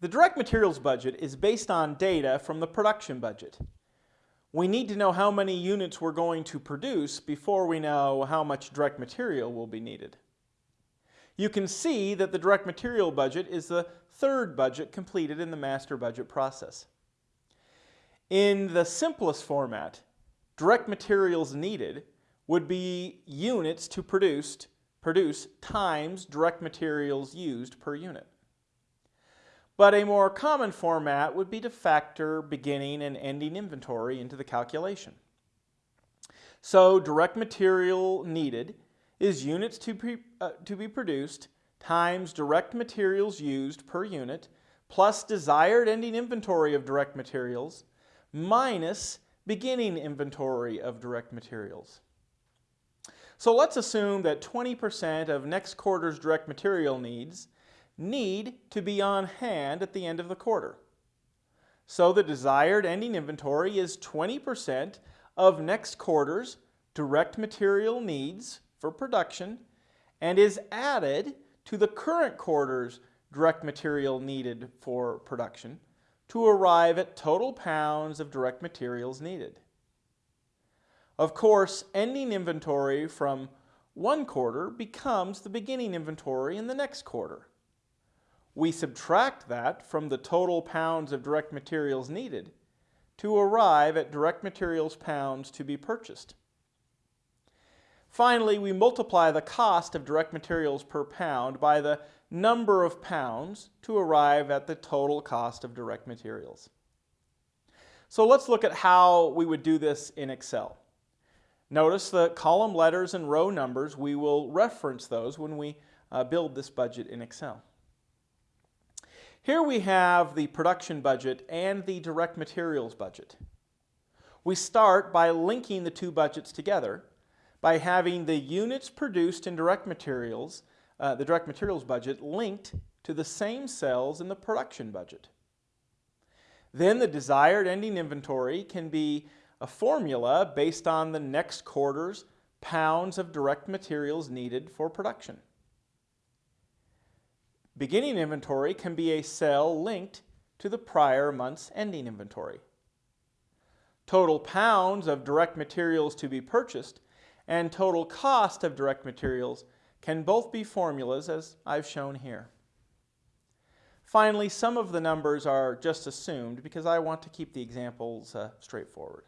The direct materials budget is based on data from the production budget. We need to know how many units we're going to produce before we know how much direct material will be needed. You can see that the direct material budget is the third budget completed in the master budget process. In the simplest format, direct materials needed would be units to produce, produce times direct materials used per unit. But a more common format would be to factor beginning and ending inventory into the calculation. So direct material needed is units to, be uh, to be produced times direct materials used per unit plus desired ending inventory of direct materials minus beginning inventory of direct materials. So let's assume that 20% of next quarter's direct material needs need to be on hand at the end of the quarter. So the desired ending inventory is 20% of next quarter's direct material needs for production and is added to the current quarter's direct material needed for production to arrive at total pounds of direct materials needed. Of course, ending inventory from one quarter becomes the beginning inventory in the next quarter. We subtract that from the total pounds of direct materials needed to arrive at direct materials pounds to be purchased. Finally, we multiply the cost of direct materials per pound by the number of pounds to arrive at the total cost of direct materials. So let's look at how we would do this in Excel. Notice the column letters and row numbers, we will reference those when we uh, build this budget in Excel. Here we have the production budget and the direct materials budget. We start by linking the two budgets together by having the units produced in direct materials, uh, the direct materials budget, linked to the same cells in the production budget. Then the desired ending inventory can be a formula based on the next quarter's pounds of direct materials needed for production. Beginning inventory can be a cell linked to the prior month's ending inventory. Total pounds of direct materials to be purchased and total cost of direct materials can both be formulas as I've shown here. Finally, some of the numbers are just assumed because I want to keep the examples uh, straightforward.